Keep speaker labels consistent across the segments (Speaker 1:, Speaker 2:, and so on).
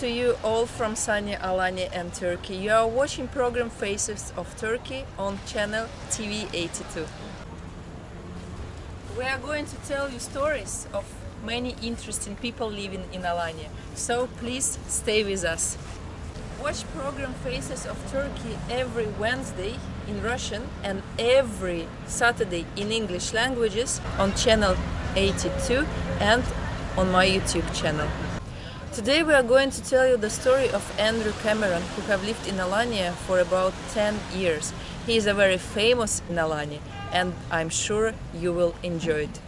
Speaker 1: To you all from sunny Alanya and Turkey. You are watching program Faces of Turkey on channel TV82. We are going to tell you stories of many interesting people living in Alanya. So please stay with us. Watch program Faces of Turkey every Wednesday in Russian and every Saturday in English languages on channel 82 and on my YouTube channel. Today we are going to tell you the story of Andrew Cameron who have lived in Alanya for about 10 years. He is a very famous in Alanya and I'm sure you will enjoy it.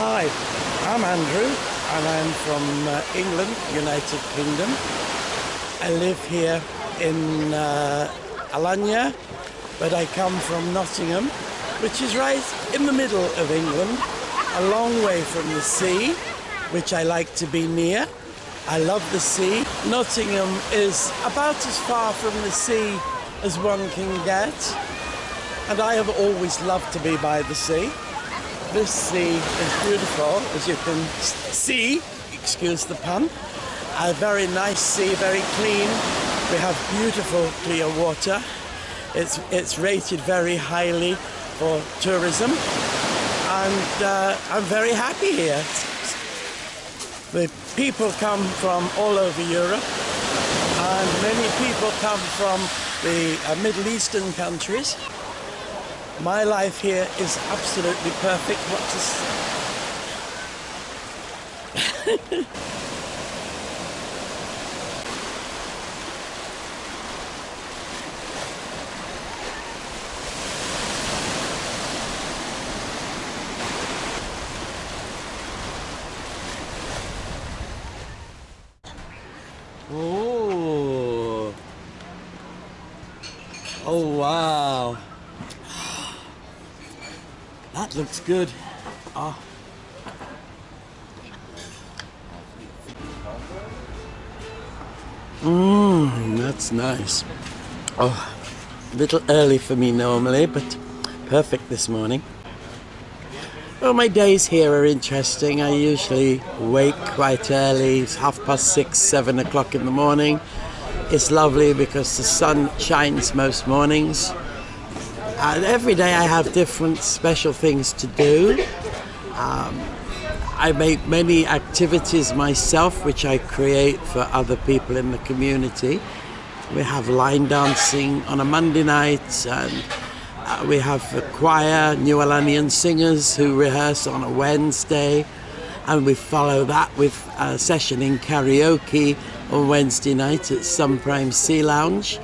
Speaker 2: Hi, I'm Andrew and I'm from uh, England, United Kingdom. I live here in uh, Alanya, but I come from Nottingham, which is right in the middle of England, a long way from the sea, which I like to be near. I love the sea. Nottingham is about as far from the sea as one can get, and I have always loved to be by the sea. This sea is beautiful, as you can see, excuse the pun. A very nice sea, very clean. We have beautiful clear water. It's, it's rated very highly for tourism. And uh, I'm very happy here. The people come from all over Europe and many people come from the uh, Middle Eastern countries my life here is absolutely perfect. What to Oh. Oh wow. That looks good. Ah. Mmm, that's nice. Oh, a little early for me normally, but perfect this morning. Well, my days here are interesting. I usually wake quite early, it's half past six, seven o'clock in the morning. It's lovely because the sun shines most mornings. And every day I have different special things to do. Um, I make many activities myself which I create for other people in the community. We have line dancing on a Monday night and uh, we have a choir, New Alanian singers who rehearse on a Wednesday and we follow that with a session in karaoke on Wednesday night at Sun Prime Sea Lounge.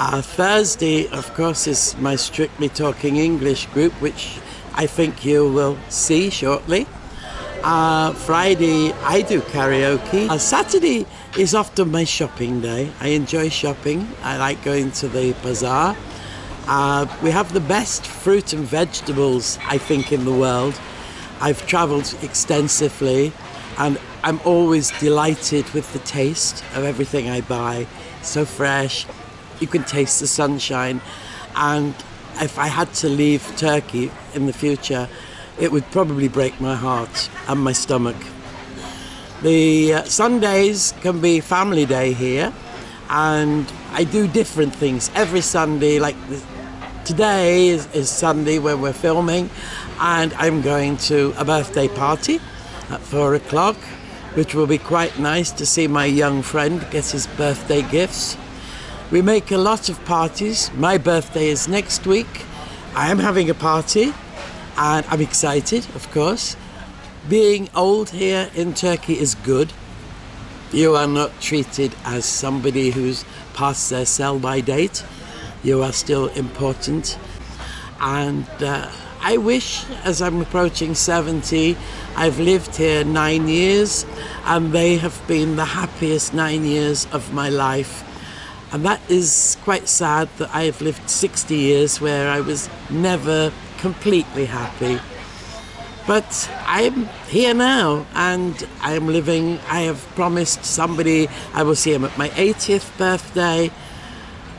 Speaker 2: Uh, Thursday, of course, is my Strictly Talking English group, which I think you will see shortly. Uh, Friday, I do karaoke. Uh, Saturday is often my shopping day. I enjoy shopping. I like going to the bazaar. Uh, we have the best fruit and vegetables, I think, in the world. I've travelled extensively and I'm always delighted with the taste of everything I buy. So fresh, you can taste the sunshine. And if I had to leave Turkey in the future, it would probably break my heart and my stomach. The uh, Sundays can be family day here, and I do different things every Sunday. Like today is, is Sunday when we're filming, and I'm going to a birthday party at four o'clock, which will be quite nice to see my young friend get his birthday gifts. We make a lot of parties. My birthday is next week. I am having a party and I'm excited, of course. Being old here in Turkey is good. You are not treated as somebody who's past their sell by date. You are still important. And uh, I wish, as I'm approaching 70, I've lived here nine years, and they have been the happiest nine years of my life. And that is quite sad that I have lived 60 years where I was never completely happy. But I'm here now and I'm living. I have promised somebody I will see him at my 80th birthday.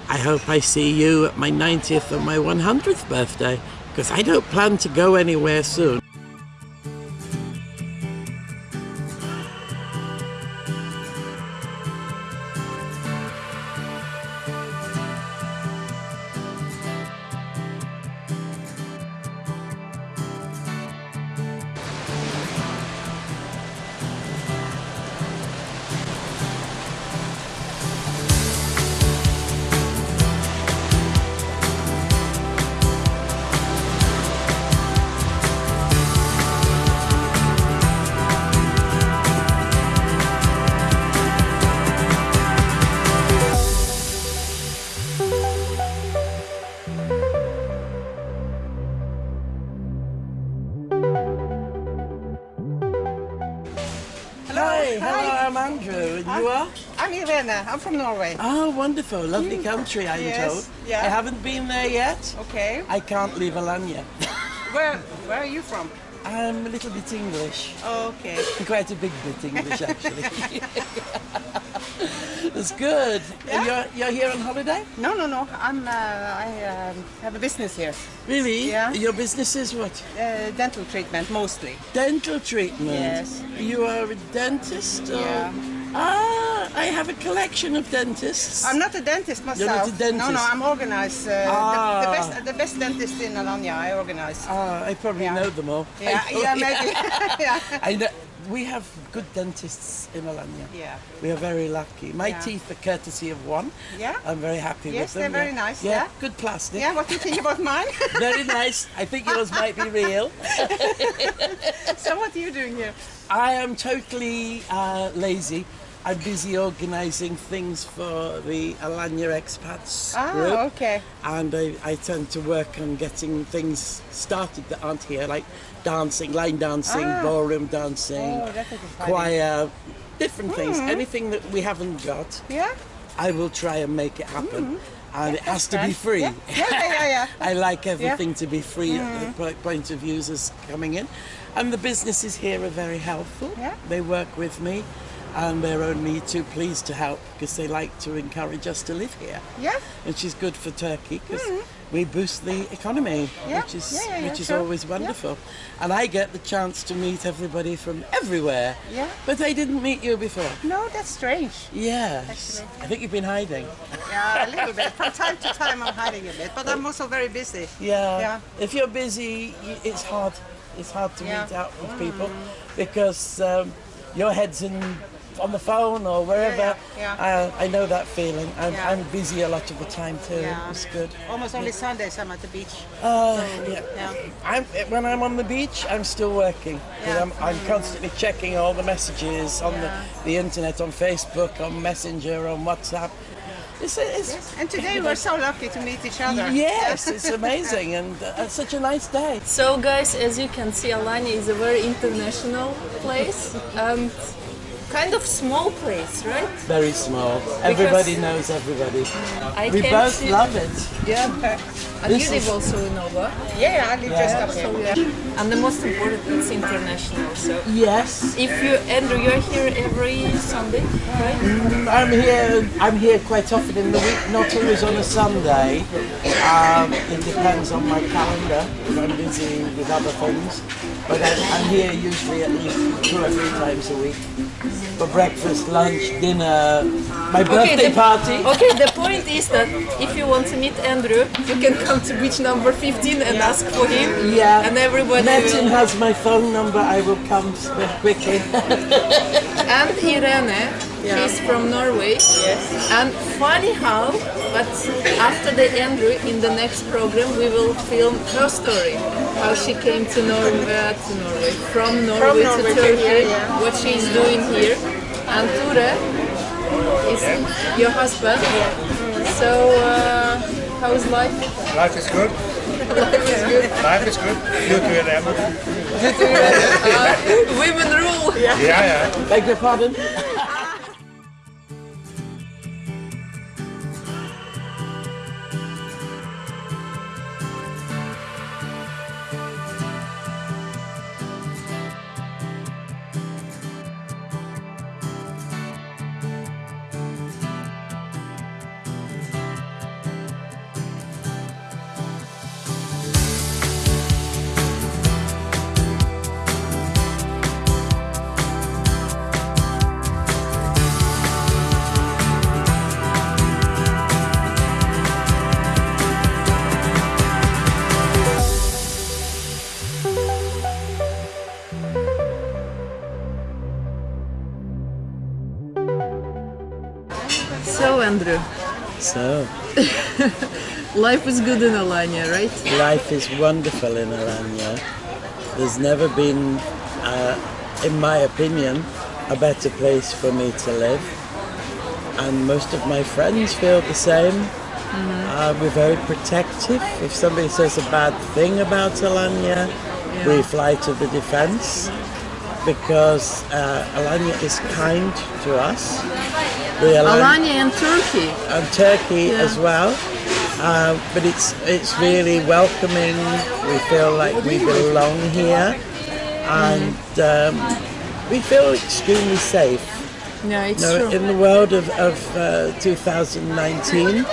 Speaker 2: I hope I see you at my 90th or my 100th birthday because I don't plan to go anywhere soon. Oh, wonderful, lovely country, I'm
Speaker 3: Yes,
Speaker 2: told.
Speaker 3: yeah.
Speaker 2: I haven't been there yet.
Speaker 3: Okay.
Speaker 2: I can't leave Alanya.
Speaker 3: Where Where are you from?
Speaker 2: I'm a little bit English.
Speaker 3: Okay.
Speaker 2: Quite a big bit English, actually. That's good. And
Speaker 3: Yeah.
Speaker 2: you're, you're here on holiday?
Speaker 3: No, no, no. I'm. Uh, I um, have a business here.
Speaker 2: Really?
Speaker 3: Yeah.
Speaker 2: Your business is what?
Speaker 3: Uh, dental treatment mostly.
Speaker 2: Dental treatment.
Speaker 3: Yes.
Speaker 2: You are a dentist? Or?
Speaker 3: Yeah.
Speaker 2: Ah, I have a collection of dentists.
Speaker 3: I'm not a dentist myself.
Speaker 2: not a dentist?
Speaker 3: No, no. I'm organized. Uh,
Speaker 2: Ah.
Speaker 3: the, the best, the best dentist in Alanya. I organize.
Speaker 2: Ah, I probably
Speaker 3: Yeah.
Speaker 2: know them all.
Speaker 3: yeah, yeah, maybe. yeah.
Speaker 2: I know. We have good dentists in Alanya.
Speaker 3: Yeah.
Speaker 2: We are very lucky. My
Speaker 3: Yeah.
Speaker 2: teeth are courtesy of one.
Speaker 3: Yeah?
Speaker 2: I'm very happy
Speaker 3: Yes,
Speaker 2: with them.
Speaker 3: they're very nice,
Speaker 2: Yeah,
Speaker 3: yeah.
Speaker 2: good plastic.
Speaker 3: Yeah. What do you think about mine?
Speaker 2: Very nice. I think yours might be real.
Speaker 3: so what are you doing here?
Speaker 2: I am totally uh, lazy. I'm busy organising things for the Alanya expats
Speaker 3: Ah,
Speaker 2: group.
Speaker 3: okay.
Speaker 2: And I, I tend to work on getting things started that aren't here, like dancing, line dancing,
Speaker 3: Ah.
Speaker 2: ballroom dancing,
Speaker 3: Oh, that would be funny.
Speaker 2: choir, different things.
Speaker 3: Hmm.
Speaker 2: Anything that we haven't got,
Speaker 3: Yeah.
Speaker 2: I will try and make it happen. And it has to be free.
Speaker 3: Yeah, yeah, yeah, yeah.
Speaker 2: I like everything to be free at the point of users coming in. And the businesses here are very helpful.
Speaker 3: Yeah.
Speaker 2: They work with me and they're only too pleased to help because they like to encourage us to live here.
Speaker 3: Yeah.
Speaker 2: Which is good for Turkey because we boost the economy,
Speaker 3: Yeah.
Speaker 2: which is
Speaker 3: Yeah, yeah,
Speaker 2: which is
Speaker 3: sure.
Speaker 2: always wonderful. And I get the chance to meet everybody from everywhere.
Speaker 3: Yeah.
Speaker 2: But I didn't meet you before.
Speaker 3: No, that's strange.
Speaker 2: Yes.
Speaker 3: Actually.
Speaker 2: I think you've been hiding.
Speaker 3: Yeah, a little bit. From time to time, I'm hiding a bit, but I'm also very busy.
Speaker 2: Yeah.
Speaker 3: Yeah.
Speaker 2: If you're busy, it's hard. It's hard to.
Speaker 3: Mm.
Speaker 2: meet out with people because um, your head's in on the phone or wherever.
Speaker 3: Yeah, yeah,
Speaker 2: Uh, I know that feeling. I'm,
Speaker 3: Yeah.
Speaker 2: I'm busy a lot of the time too.
Speaker 3: Yeah.
Speaker 2: It's good.
Speaker 3: Almost only Sundays I'm at the beach.
Speaker 2: Uh, yeah.
Speaker 3: Yeah.
Speaker 2: I'm, when I'm on the beach, I'm still working.
Speaker 3: Yeah.
Speaker 2: I'm, I'm constantly checking all the messages on
Speaker 3: Yeah.
Speaker 2: the, the internet, on Facebook, on Messenger, on WhatsApp. It's, it's,
Speaker 3: And today we're so lucky to meet each other.
Speaker 2: Yes, it's amazing and uh, it's such a nice day.
Speaker 1: So guys, as you can see, Alanya is a very international place and kind of small place, right?
Speaker 2: Very small. Everybody knows everybody.
Speaker 1: I
Speaker 2: We both
Speaker 1: to-
Speaker 2: love it.
Speaker 1: Yeah. And
Speaker 2: This
Speaker 1: you live
Speaker 2: is-
Speaker 1: also in Nova.
Speaker 3: Yeah, I live just up
Speaker 1: So
Speaker 3: here.
Speaker 1: yeah. And the most important, it's international. So
Speaker 2: Yes.
Speaker 1: if you, Andrew, you're here every Sunday, right?
Speaker 2: I'm here. I'm here quite often in the week. Not always on a Sunday. Um, it depends on my calendar because I'm busy with other things. But I'm, I'm here usually at least two or three times a week for breakfast, lunch, dinner, my birthday
Speaker 1: the,
Speaker 2: party.
Speaker 1: Okay, the point is that if you want to meet Andrew, you can come to beach number 15 and ask for him.
Speaker 2: Yeah.
Speaker 1: And everybody
Speaker 2: Metin
Speaker 1: will.
Speaker 2: has my phone number. I will come s- quickly.
Speaker 1: And Irene, she's from Norway. Yes. And funny how, but after the Andrew, in the next program, we will film her story. How she came to Norway, to Norway, from Norway,
Speaker 3: Norway
Speaker 1: to
Speaker 3: to
Speaker 1: Turkey,
Speaker 3: here, yeah.
Speaker 1: what she's doing here. And Ture is your husband. So, uh, how is life?
Speaker 4: Life is good. Life is good. Due to them.
Speaker 1: Women rule.
Speaker 4: Yeah, yeah.
Speaker 2: Beg your pardon?
Speaker 1: Andrew,
Speaker 2: So,
Speaker 1: life is good in Alanya, right?
Speaker 2: life is wonderful in Alanya. There's never been, uh, in my opinion, a better place for me to live. And most of my friends feel the same. Uh, we're very protective. If somebody says a bad thing about Alanya, we fly to the defense because uh, Alanya is kind to us. The Alan-
Speaker 1: Alanya and Turkey.
Speaker 2: and Turkey
Speaker 1: Yeah.
Speaker 2: as well. Uh, but it's it's really welcoming. We feel like we belong here, and um, we feel extremely safe.
Speaker 1: Yeah, it's true.
Speaker 2: in the world of, of uh, 2019,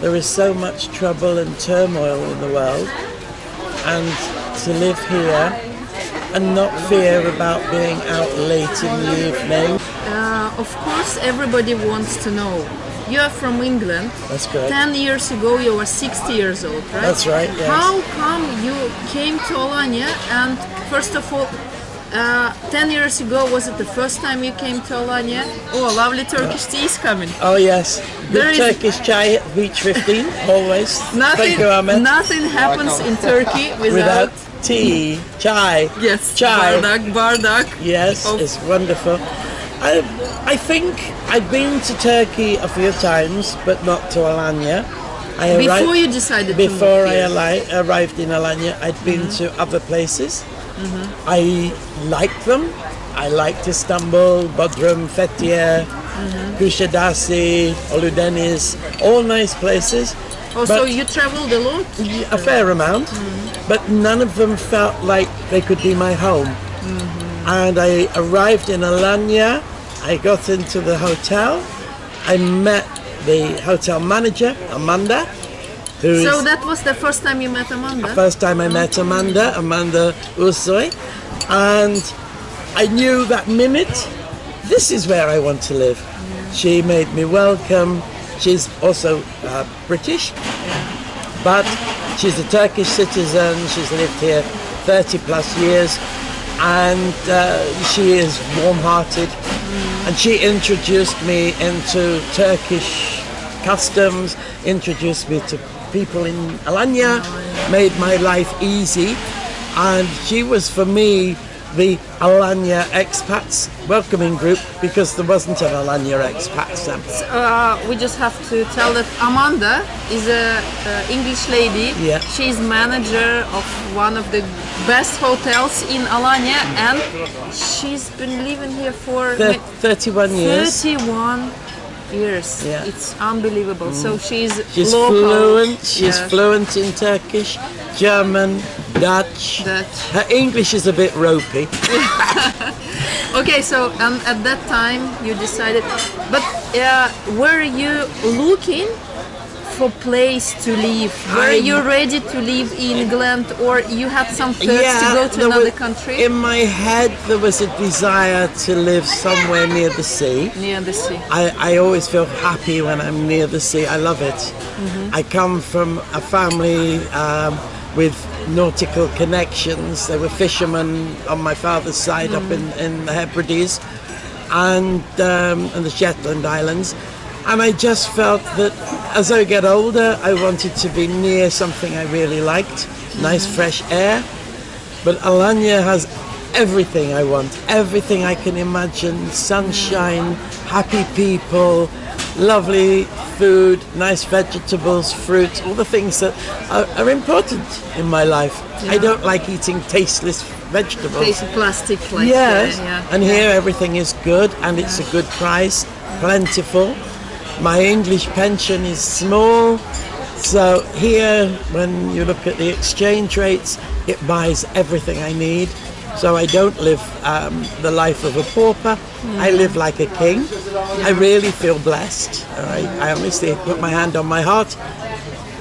Speaker 2: there is so much trouble and turmoil in the world, and to live here and not fear about being out late in the evening.
Speaker 1: Uh, of course, everybody wants to know. You are from England.
Speaker 2: That's correct.
Speaker 1: Ten years ago, you were 60 years old, right?
Speaker 2: That's right, yes.
Speaker 1: How come you came to Alanya? And first of all, uh, 10 years ago, was it the first time you came to Alanya? Oh, lovely Turkish tea is coming.
Speaker 2: Oh yes,
Speaker 1: There
Speaker 2: good
Speaker 1: is-
Speaker 2: Turkish chai at Beach 15, always.
Speaker 1: Nothing,
Speaker 2: Thank you, Ahmed.
Speaker 1: nothing happens in Turkey
Speaker 2: Without
Speaker 1: without,
Speaker 2: tea, chai.
Speaker 1: yes,
Speaker 2: chai.
Speaker 1: bardak, bardak.
Speaker 2: Yes,
Speaker 1: of-
Speaker 2: it's wonderful. I, I think I've been to Turkey a few times, but not to Alanya. I
Speaker 1: Before
Speaker 2: arri-
Speaker 1: you decided
Speaker 2: before I ali- arrived in Alanya, I'd been
Speaker 1: Mm-hmm.
Speaker 2: to other places. I liked them. I liked Istanbul, Bodrum, Fethiye,
Speaker 1: Mm-hmm.
Speaker 2: Kushadasi, Oludeniz, all nice places.
Speaker 1: Oh, so you traveled a lot?
Speaker 2: a fair amount, mm. but none of them felt like they could be my home. Mm-hmm. And I arrived in Alanya, I got into the hotel, I met the hotel manager, Amanda, who is
Speaker 1: So that was the first time you met Amanda?
Speaker 2: first time I met Amanda, Amanda Ursoy, and I knew that minute, this is where I want to live. Mm. She made me welcome. She's also uh, British, but she's a Turkish citizen. She's lived here 30 plus years, and uh, she is warm-hearted. And she introduced me into Turkish customs, introduced me to people in Alanya, made my life easy, and she was for me the Alanya expats welcoming group because there wasn't an Alanya expats then.
Speaker 1: uh, we just have to tell that Amanda is a English lady.
Speaker 2: Yeah.
Speaker 1: She's manager of one of the best hotels in Alanya, and she's been living here for
Speaker 2: Thir-
Speaker 1: ma-
Speaker 2: 31 years.
Speaker 1: 31 years.
Speaker 2: Yeah. Mm.
Speaker 1: It's unbelievable. So she's
Speaker 2: She's
Speaker 1: local.
Speaker 2: fluent. She's fluent in Turkish, German, Dutch.
Speaker 1: Dutch.
Speaker 2: Her English is a bit ropey.
Speaker 1: Okay, so um, at that time you decided, but uh, were you looking for place to live? Were
Speaker 2: I'm-
Speaker 1: you ready to leave England, or you had some thoughts to go to another
Speaker 2: was-
Speaker 1: country
Speaker 2: In my head, there was a desire to live somewhere near the sea.
Speaker 1: near the sea?
Speaker 2: I, I always feel happy when I'm near the sea. I love it.
Speaker 1: Mm-hmm.
Speaker 2: I come from a family um, with nautical connections. There were fishermen on my father's side up in, in the Hebrides and, um, and the Shetland Islands. And I just felt that as I get older, I wanted to be near something I really liked nice mm-hmm. fresh air. But Alanya has everything I want, everything I can imagine sunshine, mm. happy people, lovely food, nice vegetables, fruits, all the things that are, are important in my life. I don't like eating tasteless vegetables.
Speaker 1: Taste of plastic, like
Speaker 2: Yes,
Speaker 1: yeah.
Speaker 2: and here everything is good and it's a good price, plentiful. My English pension is small, so here, when you look at the exchange rates, it buys everything I need. So I don't live um, the life of a pauper. I live like a king. I really feel blessed. Right? I honestly put my hand on my heart.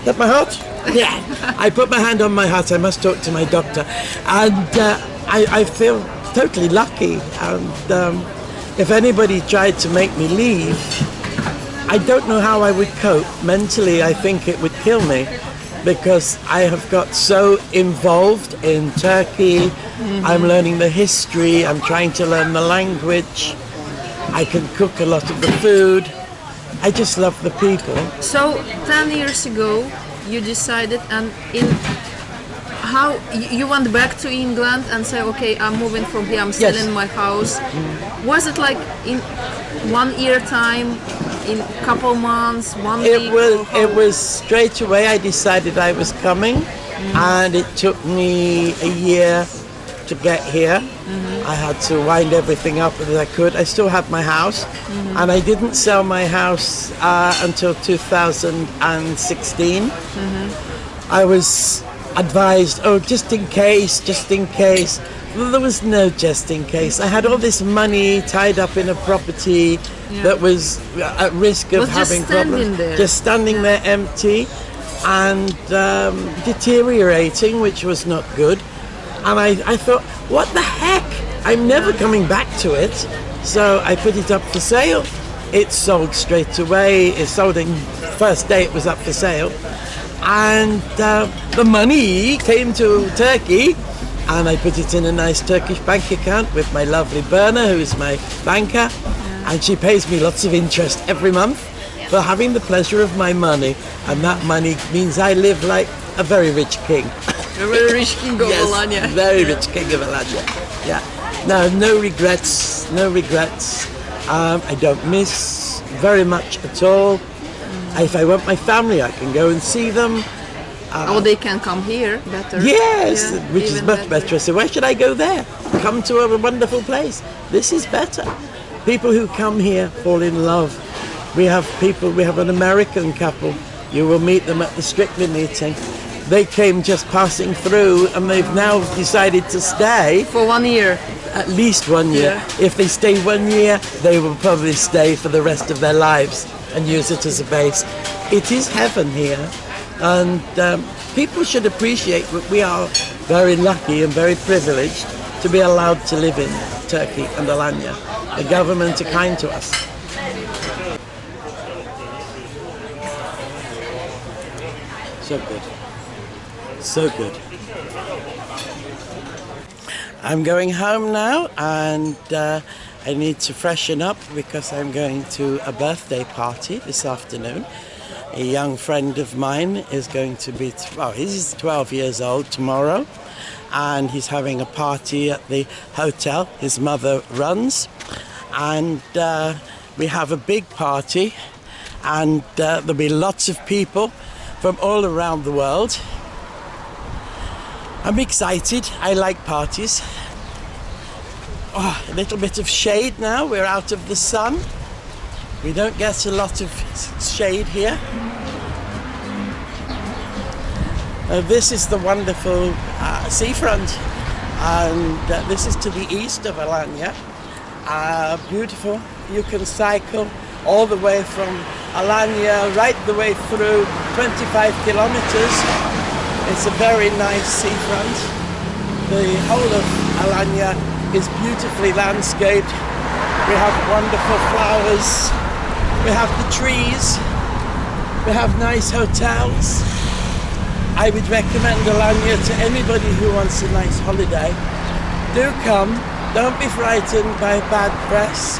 Speaker 2: That my heart? Yeah. I put my hand on my heart. I must talk to my doctor, and uh, I, I feel totally lucky. And um, if anybody tried to make me leave, I don't know how I would cope. Mentally, I think it would kill me because I have got so involved in Turkey. Mm-hmm. I'm learning the history, I'm trying to learn the language, I can cook a lot of the food. I just love the people.
Speaker 1: So, 10 years ago, you decided, and in how you went back to England and say, okay, I'm moving from here, I'm
Speaker 2: Yes.
Speaker 1: selling my house. Mm-hmm. Was it like in one year time, couple months, one
Speaker 2: It
Speaker 1: week?
Speaker 2: was it was straight away I decided I was coming mm-hmm. and it took me a year to get here. Mm-hmm. I had to wind everything up as I could. I still have my house mm-hmm. and I didn't sell my house uh, until 2016. I was advised, oh, just in case, just in case. Well, there was no just in case. I had all this money tied up in a property that was at risk of
Speaker 1: Was
Speaker 2: having
Speaker 1: standing
Speaker 2: problems.
Speaker 1: there.
Speaker 2: Just standing there empty and um, deteriorating, which was not good. And I, I thought, what the heck? I'm never coming back to it. So I put it up for sale. It sold straight away. It sold in first day it was up for sale. And uh, the money came to Turkey and I put it in a nice Turkish bank account with my lovely Berna, who is my banker. And she pays me lots of interest every month for having the pleasure of my money. And that money means I live like a very rich king.
Speaker 1: A very rich king of
Speaker 2: Yes,
Speaker 1: Alanya.
Speaker 2: Very rich king of Alanya. Yeah. No, no regrets. No regrets. Um, I don't miss very much at all. If I want my family, I can go and see them.
Speaker 1: Oh, they can come here better.
Speaker 2: Yes,
Speaker 1: Yeah,
Speaker 2: which is much better. So why should I go there? Come to a wonderful place. This is better. People who come here fall in love. We have people. We have an American couple. You will meet them at the Strictly meeting. They came just passing through, and they've now decided to stay
Speaker 1: For one year.
Speaker 2: at least one year.
Speaker 1: Yeah.
Speaker 2: If they stay one year, they will probably stay for the rest of their lives and use it as a base. It is heaven here, and um, people should appreciate that we are very lucky and very privileged to be allowed to live in Turkey and Alanya. The government are kind to us. So good. So good. I'm going home now and uh, I need to freshen up because I'm going to a birthday party this afternoon. A young friend of mine is going to be, well, he's 12 years old tomorrow and he's having a party at the hotel his mother runs. And uh, we have a big party and uh, there'll be lots of people from all around the world. I'm excited. I like parties. Oh, a little bit of shade now. We're out of the sun. We don't get a lot of shade here. Uh, this is the wonderful uh, seafront, and uh, this is to the east of Alanya. Uh, beautiful. You can cycle all the way from Alanya right the way through 25 kilometers. It's a very nice seafront. The whole of Alanya is beautifully landscaped. We have wonderful flowers. We have the trees. We have nice hotels. I would recommend Alanya to anybody who wants a nice holiday. Do come. Don't be frightened by bad press.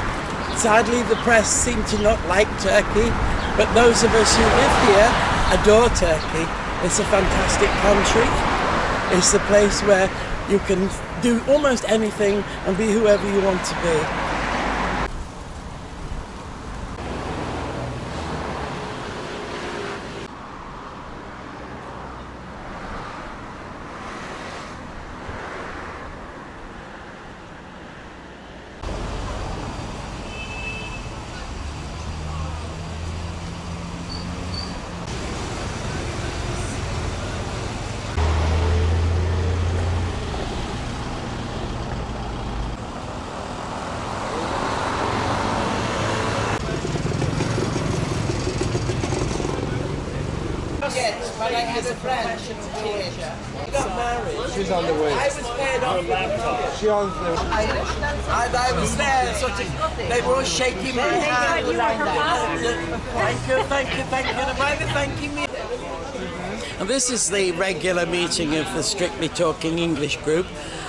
Speaker 2: Sadly, the press seem to not like Turkey, but those of us who live here adore Turkey. It's a fantastic country. It's the place where you can do almost anything and be whoever you want to be. Nick is a professional teacher. He got married.
Speaker 4: She's on the way.
Speaker 2: I was paired off with
Speaker 4: She on the
Speaker 2: and I was there, sort of, they were all shaking my hand. Thank you, thank you, thank you. Why they thanking me? And this is the regular meeting of the Strictly Talking English group.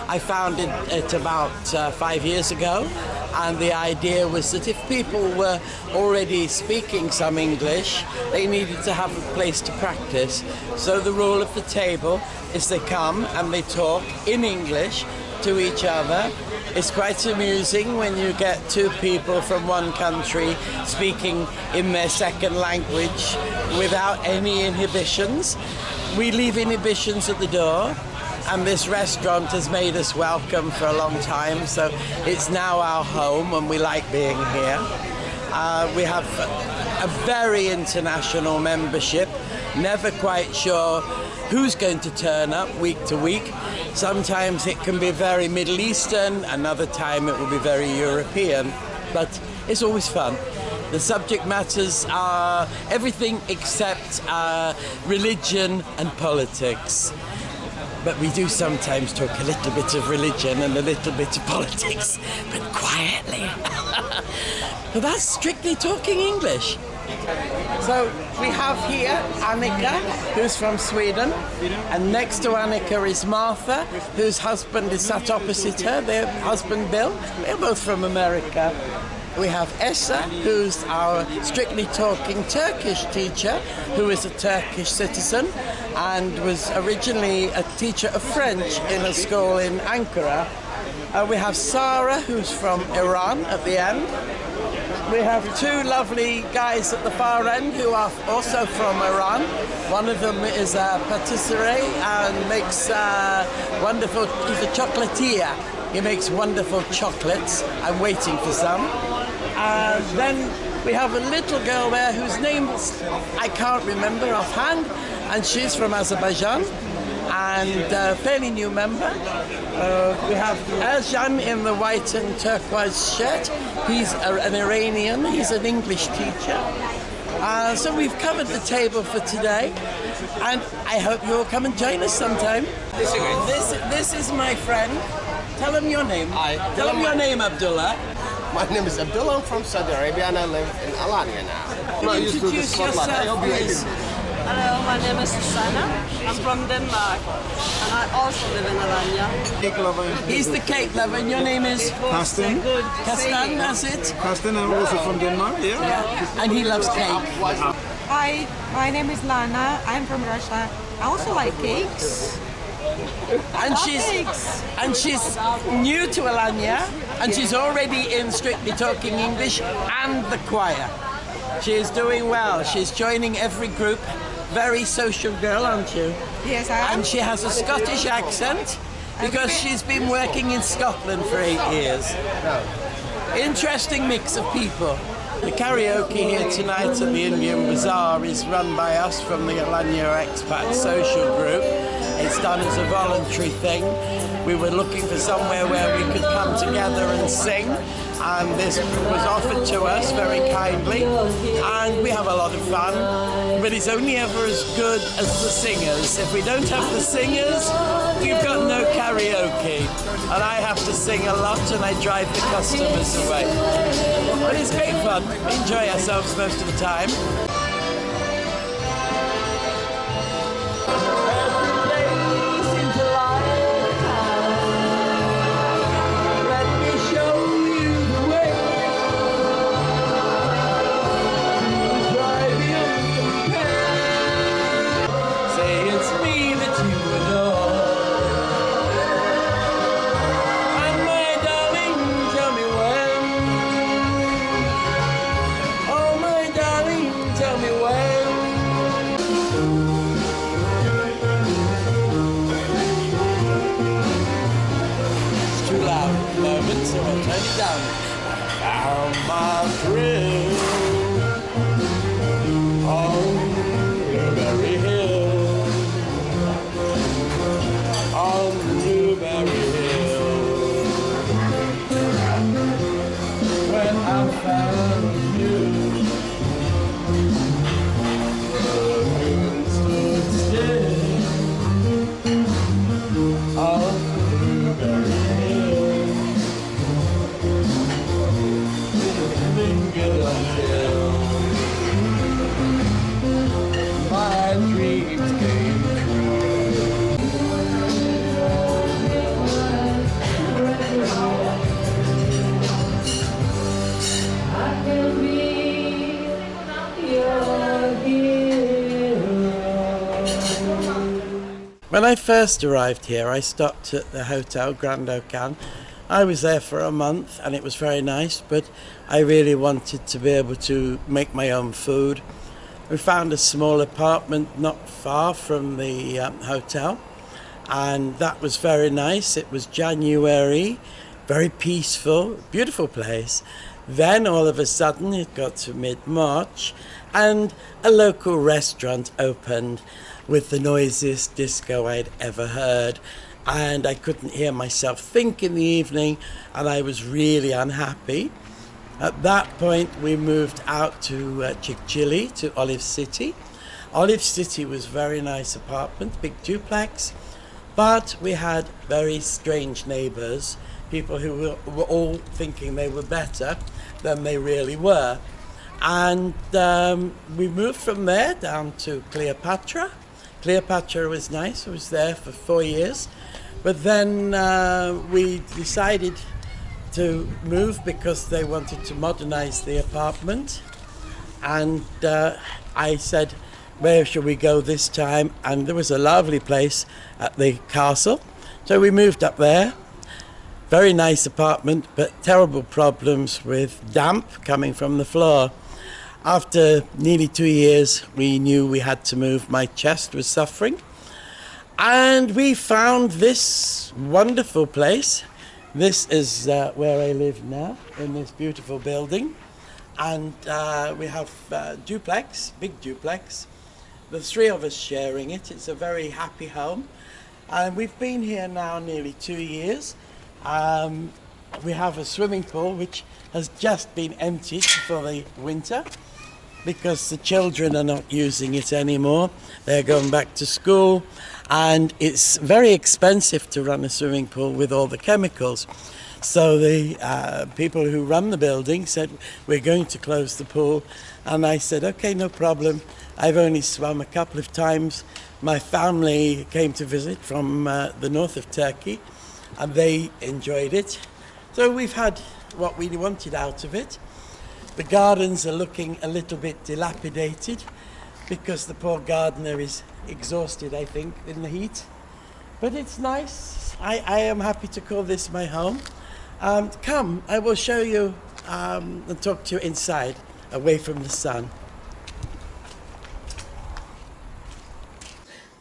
Speaker 2: I founded it about uh, five years ago, and the idea was that if people were already speaking some English, they needed to have a place to practice. So the rule of the table is they come and they talk in English to each other. It's quite amusing when you get two people from one country speaking in their second language without any inhibitions. We leave inhibitions at the door and this restaurant has made us welcome for a long time so it's now our home and we like being here. Uh, we have a very international membership, never quite sure who's going to turn up week to week. Sometimes it can be very Middle Eastern, another time it will be very European, but it's always fun. The subject matters are everything except uh, religion and politics. But we do sometimes talk a little bit of religion and a little bit of politics, but quietly. but that's strictly talking English. So we have here Annika, who's from Sweden, and next to Annika is Martha, whose husband is sat opposite her, their husband Bill. They're both from America. We have Essa, who's our strictly talking Turkish teacher, who is a Turkish citizen and was originally a teacher of French in a school in Ankara. Uh, we have Sarah, who's from Iran at the end. We have two lovely guys at the far end who are also from Iran. One of them is a patisserie and makes uh, wonderful, he's a chocolatier. He makes wonderful chocolates. I'm waiting for some. And then we have a little girl there whose name I can't remember offhand, and she's from Azerbaijan and a fairly new member. Uh, we have Erjan in the white and turquoise shirt. He's a, an Iranian, he's an English teacher. Uh, so we've covered the table for today, and I hope you'll come and join us sometime. This, this is my friend. Tell him your name.
Speaker 5: Hi.
Speaker 2: Tell him your name, Abdullah.
Speaker 5: My name is Abdullah. I'm from Saudi Arabia and I live in Alanya now. I'm not used to the
Speaker 2: Introduce yourself, please.
Speaker 6: Hello, my name is Susanna. I'm from Denmark and I also live in Alanya.
Speaker 2: He's the cake lover, and your name is
Speaker 7: Karsten.
Speaker 2: Kastan, that's it?
Speaker 7: Karsten, I'm also from Denmark, yeah.
Speaker 2: Yeah. And he loves cake.
Speaker 8: Hi, my name is Lana. I'm from Russia. I also like cakes.
Speaker 2: And she's and she's new to Alanya, and she's already in Strictly Talking English and the choir. She is doing well. She's joining every group. Very social girl, aren't you?
Speaker 8: Yes, I am.
Speaker 2: And she has a Scottish accent because she's been working in Scotland for eight years. Interesting mix of people. The karaoke here tonight at the Indian Bazaar is run by us from the Alanya Expat Social Group. It's done as a voluntary thing. We were looking for somewhere where we could come together and sing, and this was offered to us very kindly, and we have a lot of fun. But it's only ever as good as the singers. If we don't have the singers, we've got no karaoke, and I have to sing a lot, and I drive the customers away. But it's great fun. We enjoy ourselves most of the time. First arrived here, I stopped at the hotel Grand Ocan. I was there for a month and it was very nice, but I really wanted to be able to make my own food. We found a small apartment not far from the um, hotel, and that was very nice. It was January, very peaceful, beautiful place. Then all of a sudden it got to mid March, and a local restaurant opened with the noisiest disco I'd ever heard. And I couldn't hear myself think in the evening, and I was really unhappy. At that point, we moved out to uh, to Olive City. Olive City was very nice apartment, big duplex, but we had very strange neighbours, people who were, were all thinking they were better than they really were. And um, we moved from there down to Cleopatra. Cleopatra was nice, I was there for four years. But then uh, we decided to move because they wanted to modernize the apartment. And uh, I said, where should we go this time? And there was a lovely place at the castle. So we moved up there. Very nice apartment, but terrible problems with damp coming from the floor. After nearly two years, we knew we had to move. My chest was suffering. And we found this wonderful place. This is uh, where I live now, in this beautiful building. And uh, we have uh, duplex, big duplex. The three of us sharing it. It's a very happy home. And we've been here now nearly two years. Um, we have a swimming pool which has just been emptied for the winter because the children are not using it anymore. They're going back to school and it's very expensive to run a swimming pool with all the chemicals. So the uh, people who run the building said, we're going to close the pool. And I said, okay, no problem. I've only swum a couple of times. My family came to visit from uh, the north of Turkey and they enjoyed it. So we've had what we wanted out of it. The gardens are looking a little bit dilapidated because the poor gardener is exhausted, I think, in the heat. But it's nice. I, I am happy to call this my home. Um, come, I will show you um, and talk to you inside, away from the sun.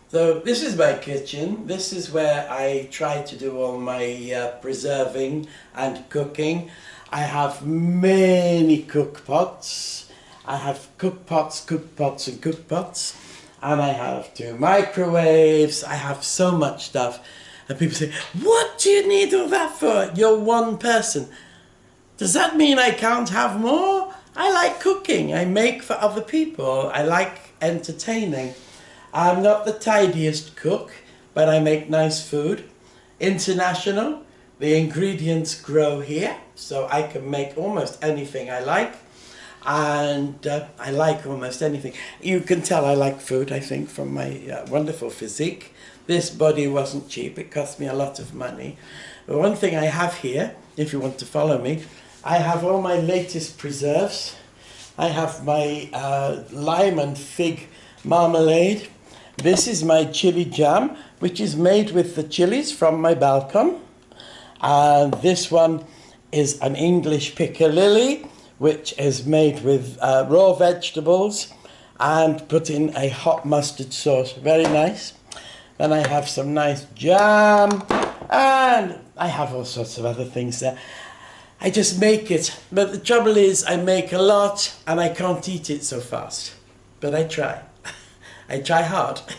Speaker 2: So this is my kitchen. This is where I try to do all my uh, preserving and cooking. I have many cook pots. I have cook pots, cook pots and cook pots. And I have two microwaves. I have so much stuff. And people say, what do you need all that for? You're one person. Does that mean I can't have more? I like cooking. I make for other people. I like entertaining. I'm not the tidiest cook, but I make nice food. International, the ingredients grow here, so I can make almost anything I like. And uh, I like almost anything. You can tell I like food, I think, from my uh, wonderful physique. This body wasn't cheap, it cost me a lot of money. But one thing I have here, if you want to follow me, I have all my latest preserves. I have my uh, lime and fig marmalade. This is my chili jam, which is made with the chilies from my balcony. And this one is an English piccalilli, which is made with uh, raw vegetables and put in a hot mustard sauce. Very nice. Then I have some nice jam and I have all sorts of other things there. I just make it. But the trouble is I make a lot and I can't eat it so fast. But I try. I try hard.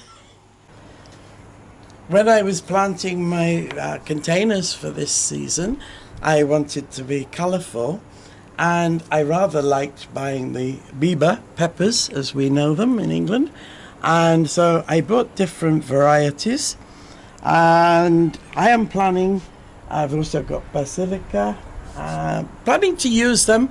Speaker 2: when I was planting my uh, containers for this season, I wanted to be colourful and I rather liked buying the Biba peppers as we know them in England and so I bought different varieties and I am planning I've also got basilica uh, planning to use them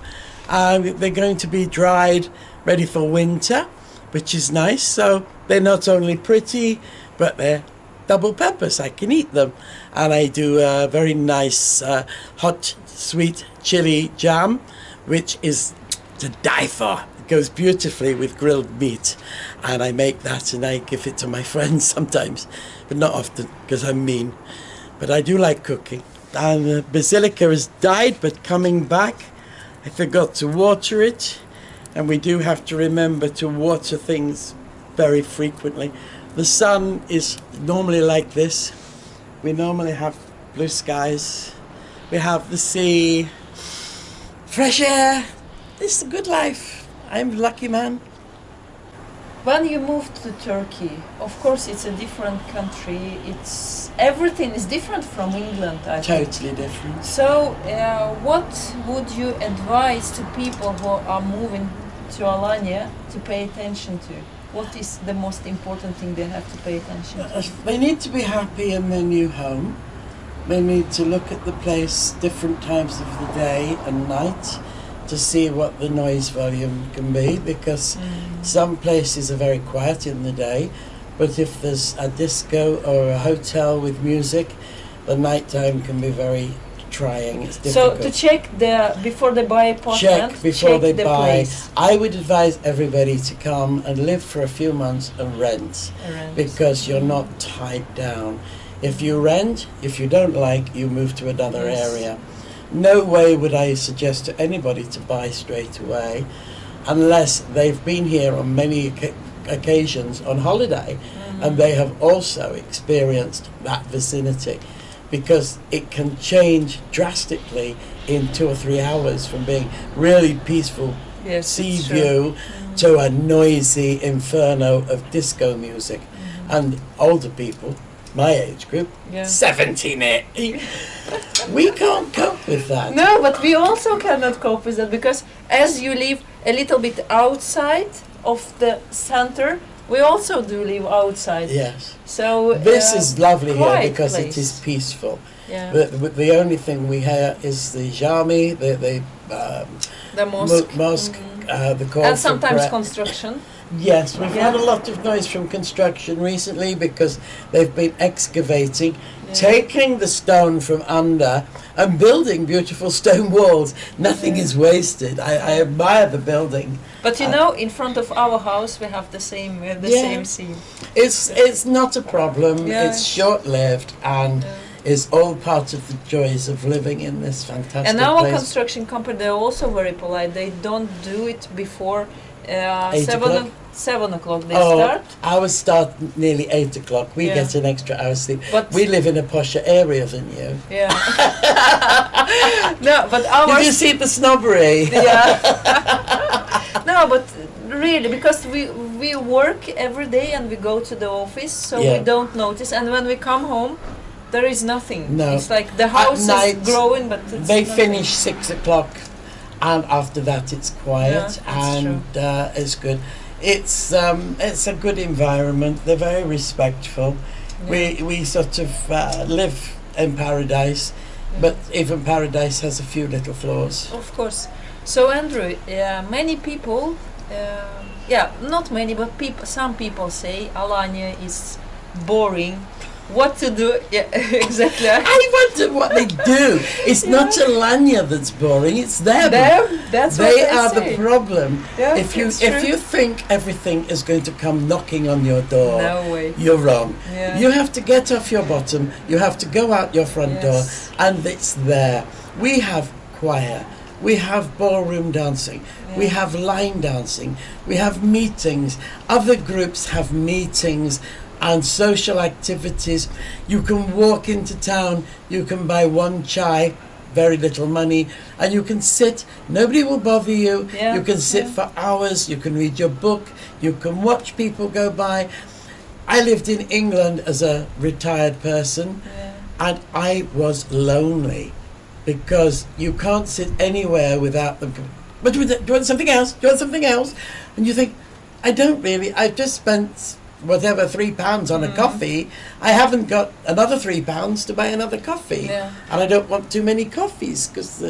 Speaker 2: uh, they're going to be dried ready for winter which is nice. So they're not only pretty, but they're double peppers. I can eat them. And I do a very nice uh, hot, sweet chili jam, which is to die for. It goes beautifully with grilled meat, and I make that and I give it to my friends sometimes, but not often because I'm mean. But I do like cooking. And the basilica has died, but coming back, I forgot to water it, and we do have to remember to water things very frequently. The sun is normally like this. We normally have blue skies. We have the sea, fresh air. It's a good life. I'm a lucky man.
Speaker 1: When you moved to Turkey, of course it's a different country. It's everything is different from England. I think.
Speaker 2: Totally different.
Speaker 1: So, uh, what would you advise to people who are moving to Alanya to pay attention to? What is the most important thing they have to pay attention to?
Speaker 2: They need to be happy in their new home. They need to look at the place different times of the day and night to see what the noise volume can be because mm. some places are very quiet in the day, but if there's a disco or a hotel with music, the nighttime can be very trying. It's
Speaker 1: So to check the before they buy apartment,
Speaker 2: check before
Speaker 1: check
Speaker 2: they
Speaker 1: the
Speaker 2: buy.
Speaker 1: place.
Speaker 2: I would advise everybody to come and live for a few months and rent
Speaker 1: Rent.
Speaker 2: because you're not tied down. If you rent, if you don't like, you move to another
Speaker 1: Yes.
Speaker 2: area. No way would I suggest to anybody to buy straight away unless they've been here on many occasions on holiday
Speaker 1: Mm-hmm.
Speaker 2: and they have also experienced that vicinity because it can change drastically in two or three hours from being really peaceful
Speaker 1: Yes,
Speaker 2: sea view mm. to a noisy inferno of disco music. Mm-hmm. And older people, my age group.
Speaker 1: Yeah.
Speaker 2: 17, 80, we can't cope with that.
Speaker 1: No, but we also cannot cope with that because as you live a little bit outside of the center, we also do live outside.
Speaker 2: Yes.
Speaker 1: So
Speaker 2: This
Speaker 1: uh,
Speaker 2: is lovely here because it
Speaker 1: place.
Speaker 2: is peaceful.
Speaker 1: yeah.
Speaker 2: The, the, the only thing we hear is the jami, the, the um,
Speaker 1: the
Speaker 2: mo-
Speaker 1: mosque.
Speaker 2: mosque uh, the call
Speaker 1: and sometimes construction.
Speaker 2: Yes, we've
Speaker 1: Yeah.
Speaker 2: had a lot of noise from construction recently because they've been excavating, taking the stone from under and building beautiful stone walls. Nothing is wasted. I, I admire the building.
Speaker 1: But you
Speaker 2: Uh,
Speaker 1: know, in front of our house, we have the same, have the
Speaker 2: Yeah.
Speaker 1: same scene.
Speaker 2: It's it's not a problem.
Speaker 1: Yeah.
Speaker 2: It's short lived and is all part of the joys of living in this fantastic
Speaker 1: And our
Speaker 2: place.
Speaker 1: construction company, they're also very polite. They don't do it before uh,
Speaker 2: Eight
Speaker 1: seven
Speaker 2: o'clock?
Speaker 1: o- seven o'clock. They
Speaker 2: oh,
Speaker 1: start.
Speaker 2: ours start nearly eight o'clock. We
Speaker 1: Yeah.
Speaker 2: get an extra hour sleep.
Speaker 1: But
Speaker 2: we live in a posher area than you.
Speaker 1: yeah. no, but ours.
Speaker 2: Did you see the snobbery?
Speaker 1: yeah. no, but really, because we we work every day and we go to the office, so
Speaker 2: Yeah.
Speaker 1: we don't notice. And when we come home, there is nothing.
Speaker 2: No.
Speaker 1: It's like the house
Speaker 2: night,
Speaker 1: is growing, but it's
Speaker 2: they
Speaker 1: nothing.
Speaker 2: finish six o'clock, and after that it's quiet
Speaker 1: Yeah,
Speaker 2: and uh, it's good. It's um, it's a good environment. They're very respectful. We we sort of uh, live in paradise, but even paradise has a few little flaws.
Speaker 1: Of course. So Andrew, uh, many people, uh, yeah, not many, but people, some people say Alanya is boring. What to do? Yeah, exactly.
Speaker 2: I wonder what they do. It's not Alanya that's boring. It's them.
Speaker 1: Them, that's what
Speaker 2: they
Speaker 1: they
Speaker 2: are
Speaker 1: say.
Speaker 2: the problem.
Speaker 1: Yeah,
Speaker 2: if you if you think everything is going to come knocking on your door,
Speaker 1: No way.
Speaker 2: you're wrong.
Speaker 1: Yeah.
Speaker 2: You have to get off your bottom. You have to go out your front
Speaker 1: Yes.
Speaker 2: door, and it's there. We have choir. We have ballroom dancing. We have line dancing. We have meetings. Other groups have meetings and social activities. You can walk into town. You can buy one chai, very little money, and you can sit. Nobody will bother you.
Speaker 1: Yeah,
Speaker 2: You can sit
Speaker 1: yeah.
Speaker 2: for hours. You can read your book. You can watch people go by. I lived in England as a retired person and I was lonely because you can't sit anywhere without them. But do you want something else? Do you want something else? And you think, I don't really. I've just spent whatever three pounds on a coffee. I haven't got another three pounds to buy another coffee,
Speaker 1: Yeah.
Speaker 2: and I don't want too many coffees because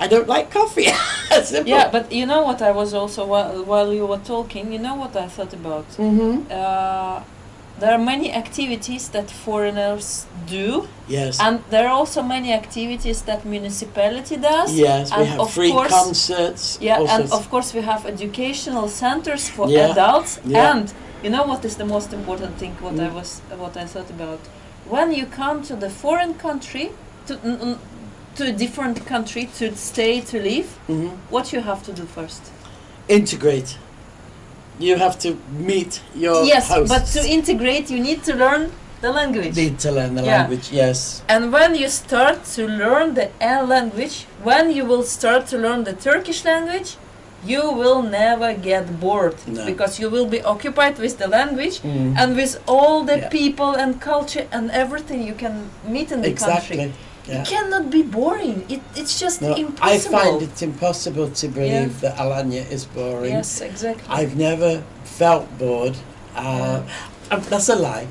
Speaker 2: I don't like coffee.
Speaker 1: Yeah, but you know what I was also while, while you were talking, you know what I thought about?
Speaker 2: hmm
Speaker 1: Uh, there are many activities that foreigners do,
Speaker 2: Yes.
Speaker 1: and there are also many activities that municipality does.
Speaker 2: yes, we
Speaker 1: and
Speaker 2: have
Speaker 1: of
Speaker 2: free
Speaker 1: course-
Speaker 2: concerts.
Speaker 1: Yeah, and of course we have educational centers for
Speaker 2: Yeah,
Speaker 1: adults.
Speaker 2: yeah.
Speaker 1: And you know what is the most important thing? What I
Speaker 2: Mm.
Speaker 1: was, what I thought about when you come to the foreign country, to to a different country to stay to live,
Speaker 2: Mhm.
Speaker 1: what you have to do first?
Speaker 2: integrate. You have to meet your
Speaker 1: yes,
Speaker 2: hosts.
Speaker 1: but to integrate, you need to learn the language.
Speaker 2: need to learn the
Speaker 1: Yeah.
Speaker 2: language. Yes.
Speaker 1: And when you start to learn the L language, when you will start to learn the Turkish language, you will never get bored
Speaker 2: No.
Speaker 1: because you will be occupied with the language
Speaker 2: Mm.
Speaker 1: and with all the
Speaker 2: Yeah.
Speaker 1: people and culture and everything you can meet in the
Speaker 2: Exactly.
Speaker 1: country.
Speaker 2: Yeah.
Speaker 1: It cannot be boring. It, it's just
Speaker 2: No, I find it impossible to believe that Alanya is boring.
Speaker 1: Yes, exactly.
Speaker 2: I've never felt bored. Uh, uh, that's a lie.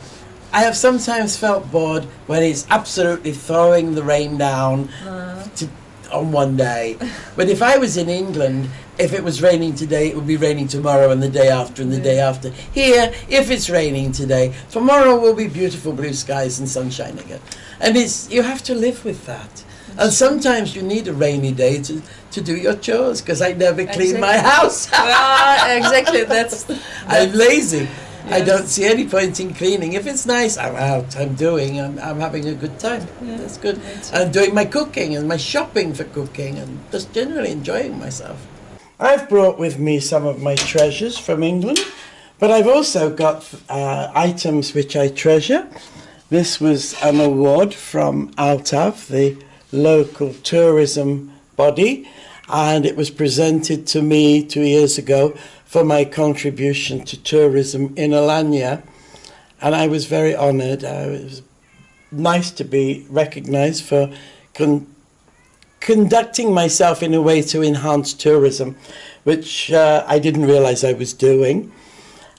Speaker 2: I have sometimes felt bored when it's absolutely throwing the rain down
Speaker 1: Uh,
Speaker 2: to, on one day. but if I was in England, if it was raining today, it would be raining tomorrow and the day after and the day after. Here, if it's raining today, tomorrow will be beautiful blue skies and sunshine again. And it's you have to live with that. And sometimes you need a rainy day to, to do your chores because I never clean my house.
Speaker 1: well, exactly. That's,
Speaker 2: I'm lazy. I don't see any point in cleaning. If it's nice, I'm out, I'm doing, I'm, I'm having a good time. That's good. I'm doing my cooking and my shopping for cooking and just generally enjoying myself. I've brought with me some of my treasures from England, but I've also got uh, items which I treasure. This was an award from Altav, the local tourism body, and it was presented to me two years ago for my contribution to tourism in Alanya. And I was very honoured. Uh, it was nice to be recognised for con- conducting myself in a way to enhance tourism, which uh, I didn't realise I was doing.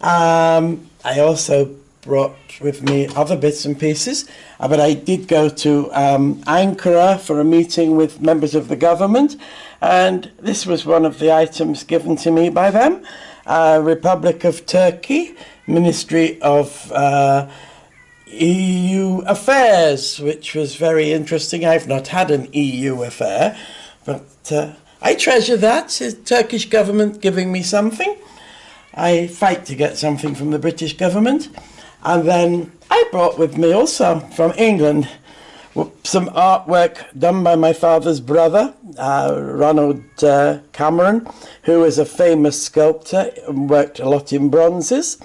Speaker 2: Um, I also brought with me other bits and pieces, uh, but I did go to um, Ankara for a meeting with members of the government, and this was one of the items given to me by them. Uh, Republic of Turkey, Ministry of uh, EU affairs, which was very interesting. I've not had an EU affair, but uh, I treasure that. The Turkish government giving me something. I fight to get something from the British government. And then I brought with me also from England some artwork done by my father's brother, uh, Ronald uh, Cameron, who is a famous sculptor and worked a lot in bronzes.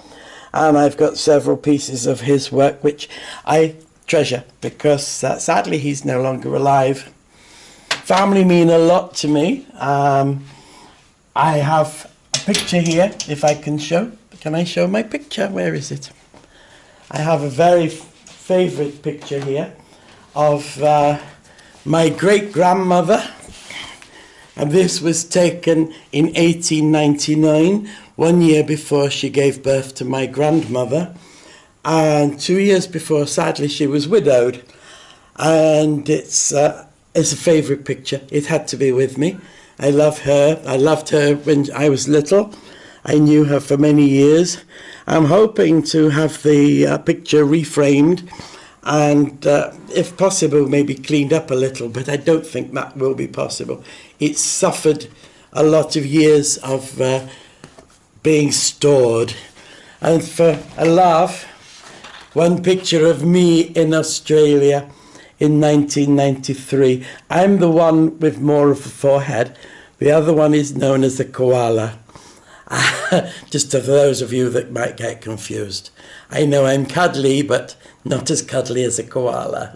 Speaker 2: And I've got several pieces of his work which I treasure because uh, sadly he's no longer alive. Family mean a lot to me. Um, I have a picture here, if I can show. Can I show my picture? Where is it? I have a very favourite picture here of uh, my great grandmother. And this was taken in 1899, one year before she gave birth to my grandmother. And two years before, sadly, she was widowed. And it's, uh, it's a favourite picture. It had to be with me. I love her. I loved her when I was little. I knew her for many years. I'm hoping to have the uh, picture reframed and, uh, if possible, maybe cleaned up a little, but I don't think that will be possible. It's suffered a lot of years of uh, being stored. And for a laugh, one picture of me in Australia in 1993. I'm the one with more of a forehead. The other one is known as the koala. Just for those of you that might get confused. I know I'm cuddly, but not as cuddly as a koala.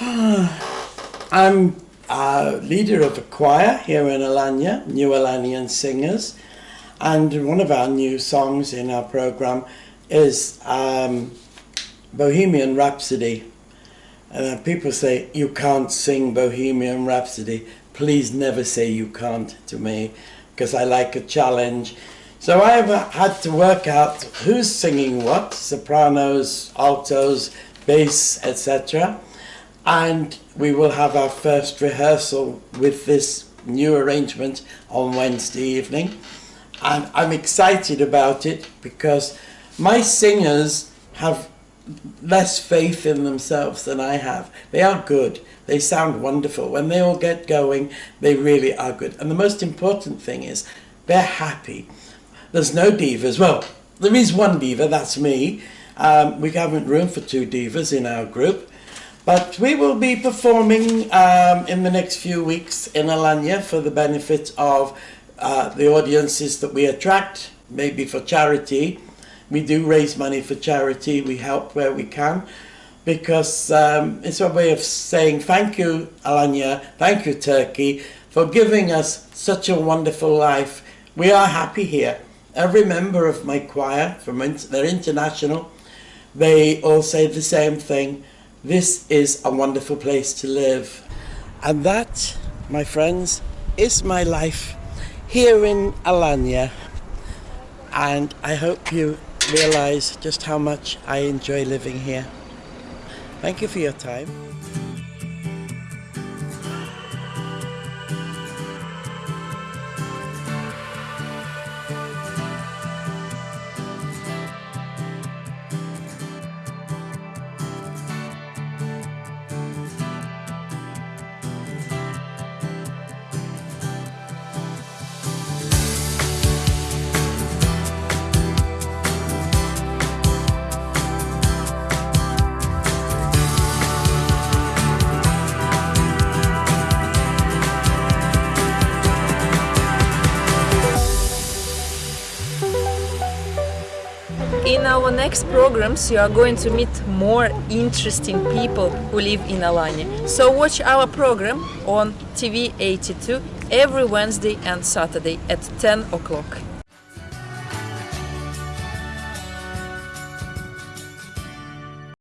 Speaker 2: I'm a leader of a choir here in Alanya, New Alanyan Singers, and one of our new songs in our program is um, Bohemian Rhapsody. Uh, people say, You can't sing Bohemian Rhapsody. Please never say you can't to me, because I like a challenge. So I have uh, had to work out who's singing what sopranos, altos, bass, etc. And we will have our first rehearsal with this new arrangement on Wednesday evening. and I'm excited about it because my singers have less faith in themselves than I have. They are good. They sound wonderful. When they all get going, they really are good. And the most important thing is they're happy. There's no divas. Well, there is one diva, that's me. Um, we haven't room for two divas in our group. But we will be performing um, in the next few weeks in Alanya for the benefit of uh, the audiences that we attract, maybe for charity. We do raise money for charity, we help where we can, because um, it's a way of saying thank you, Alanya, thank you, Turkey, for giving us such a wonderful life. We are happy here. Every member of my choir, from they're international, they all say the same thing. This is a wonderful place to live. And that, my friends, is my life here in Alanya. And I hope you realize just how much I enjoy living here. Thank you for your time.
Speaker 1: Programs you are going to meet more interesting people who live in Alanya. So watch our program on TV 82 every Wednesday and Saturday at 10 o'clock.